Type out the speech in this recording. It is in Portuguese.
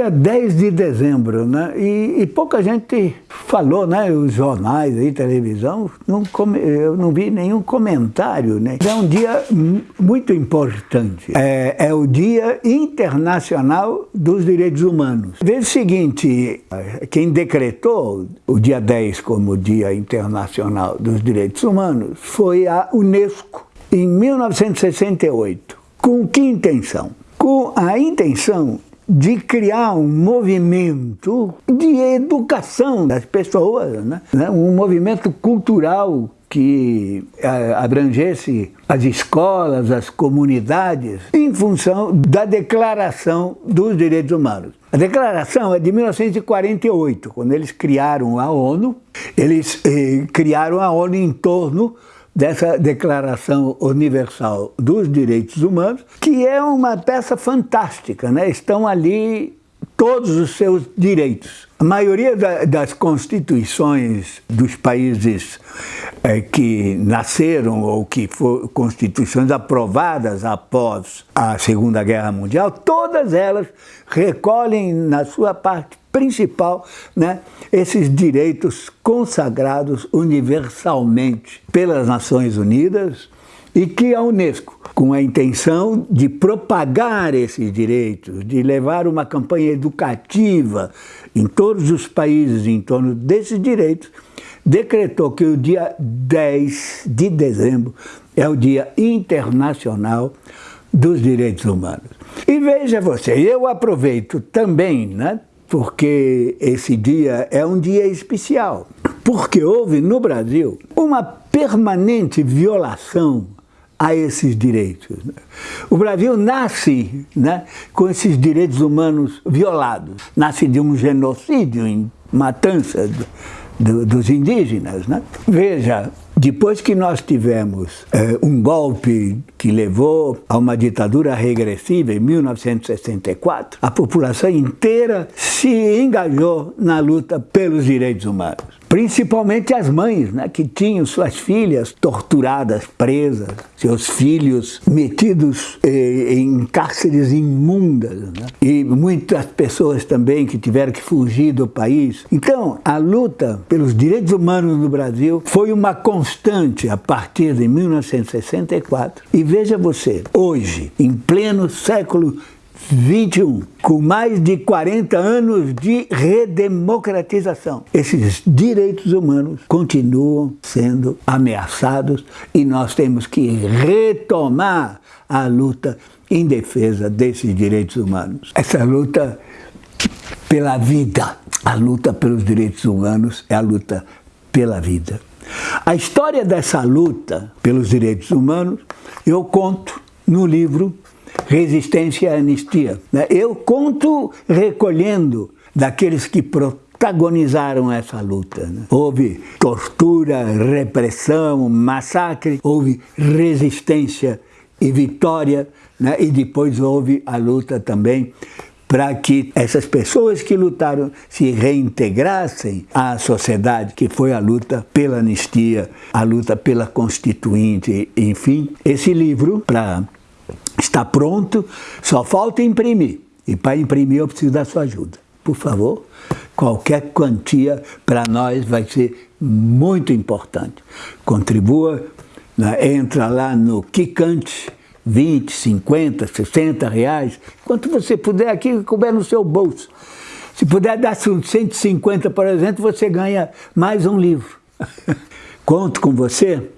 dia 10 de dezembro, né? E, e, pouca gente falou, né? Os jornais aí, televisão, não come, eu não vi nenhum comentário, né? É um dia muito importante. É, é o Dia Internacional dos Direitos Humanos. Veja o seguinte, quem decretou o dia 10 como Dia Internacional dos Direitos Humanos foi a Unesco, em 1968. Com que intenção? Com a intenção de criar um movimento de educação das pessoas, né? um movimento cultural que abrangesse as escolas, as comunidades, em função da Declaração dos Direitos Humanos. A declaração é de 1948, quando eles criaram a ONU. Eles eh, criaram a ONU em torno dessa Declaração Universal dos Direitos Humanos, que é uma peça fantástica, né? estão ali todos os seus direitos. A maioria da, das constituições dos países é, que nasceram ou que foram constituições aprovadas após a Segunda Guerra Mundial, todas elas recolhem na sua parte principal né, esses direitos consagrados universalmente pelas Nações Unidas e que a Unesco, com a intenção de propagar esses direitos, de levar uma campanha educativa em todos os países em torno desses direitos, decretou que o dia 10 de dezembro é o Dia Internacional dos Direitos Humanos. E veja você, eu aproveito também, né, porque esse dia é um dia especial, porque houve no Brasil uma permanente violação a esses direitos. O Brasil nasce né, com esses direitos humanos violados, nasce de um genocídio em matança do, dos indígenas. Né? Veja, depois que nós tivemos é, um golpe que levou a uma ditadura regressiva em 1964, a população inteira se engajou na luta pelos direitos humanos principalmente as mães, né, que tinham suas filhas torturadas, presas, seus filhos metidos eh, em cárceres imundas, né, e muitas pessoas também que tiveram que fugir do país. Então, a luta pelos direitos humanos no Brasil foi uma constante a partir de 1964. E veja você, hoje, em pleno século 21, com mais de 40 anos de redemocratização. Esses direitos humanos continuam sendo ameaçados e nós temos que retomar a luta em defesa desses direitos humanos. Essa luta pela vida, a luta pelos direitos humanos é a luta pela vida. A história dessa luta pelos direitos humanos eu conto no livro resistência e anistia. Né? Eu conto recolhendo daqueles que protagonizaram essa luta. Né? Houve tortura, repressão, massacre, houve resistência e vitória, né? e depois houve a luta também para que essas pessoas que lutaram se reintegrassem à sociedade, que foi a luta pela anistia, a luta pela constituinte, enfim. Esse livro, para Está pronto, só falta imprimir. E para imprimir eu preciso da sua ajuda. Por favor, qualquer quantia para nós vai ser muito importante. Contribua, né? entra lá no Kikante, 20, 50, 60 reais, quanto você puder aqui, couber no seu bolso. Se puder dar 150, por exemplo, você ganha mais um livro. Conto com você.